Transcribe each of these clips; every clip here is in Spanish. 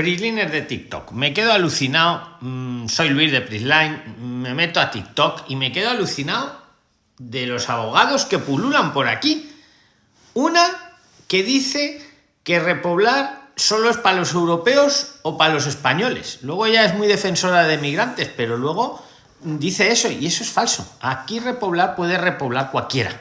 Prisliner de TikTok. Me quedo alucinado. Mm, soy Luis de Prisline. Me meto a TikTok y me quedo alucinado de los abogados que pululan por aquí. Una que dice que repoblar solo es para los europeos o para los españoles. Luego ella es muy defensora de migrantes, pero luego dice eso y eso es falso. Aquí repoblar puede repoblar cualquiera.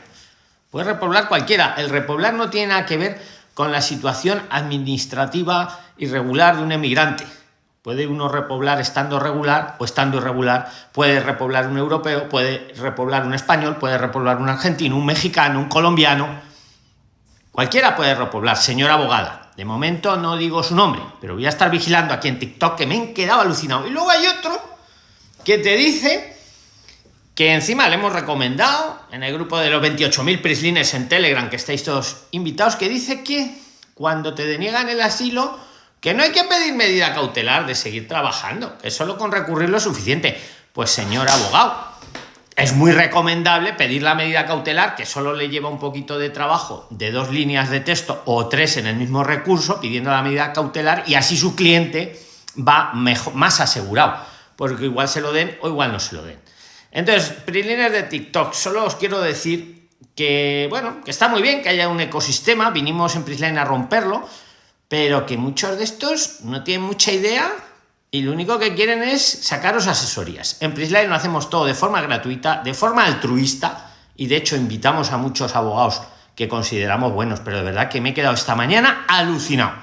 Puede repoblar cualquiera. El repoblar no tiene nada que ver con la situación administrativa irregular de un emigrante. Puede uno repoblar estando regular o estando irregular, puede repoblar un europeo, puede repoblar un español, puede repoblar un argentino, un mexicano, un colombiano. Cualquiera puede repoblar, señora abogada. De momento no digo su nombre, pero voy a estar vigilando aquí en TikTok que me he quedado alucinado. Y luego hay otro que te dice que encima le hemos recomendado en el grupo de los 28.000 prislines en Telegram, que estáis todos invitados, que dice que cuando te deniegan el asilo, que no hay que pedir medida cautelar de seguir trabajando, que solo con recurrir lo suficiente. Pues señor abogado, es muy recomendable pedir la medida cautelar, que solo le lleva un poquito de trabajo de dos líneas de texto o tres en el mismo recurso, pidiendo la medida cautelar, y así su cliente va mejor, más asegurado, porque igual se lo den o igual no se lo den. Entonces, PRILINERS de TikTok, solo os quiero decir que, bueno, que está muy bien que haya un ecosistema, vinimos en Prisline a romperlo, pero que muchos de estos no tienen mucha idea y lo único que quieren es sacaros asesorías. En Prisline lo hacemos todo de forma gratuita, de forma altruista, y de hecho invitamos a muchos abogados que consideramos buenos, pero de verdad que me he quedado esta mañana alucinado.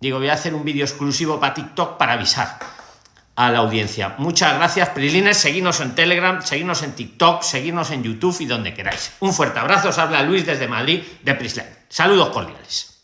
Digo, voy a hacer un vídeo exclusivo para TikTok para avisar a la audiencia. Muchas gracias, Prilines. Seguidnos en Telegram, seguidnos en TikTok, seguidnos en YouTube y donde queráis. Un fuerte abrazo. Os habla Luis desde Madrid, de Prisline. Saludos cordiales.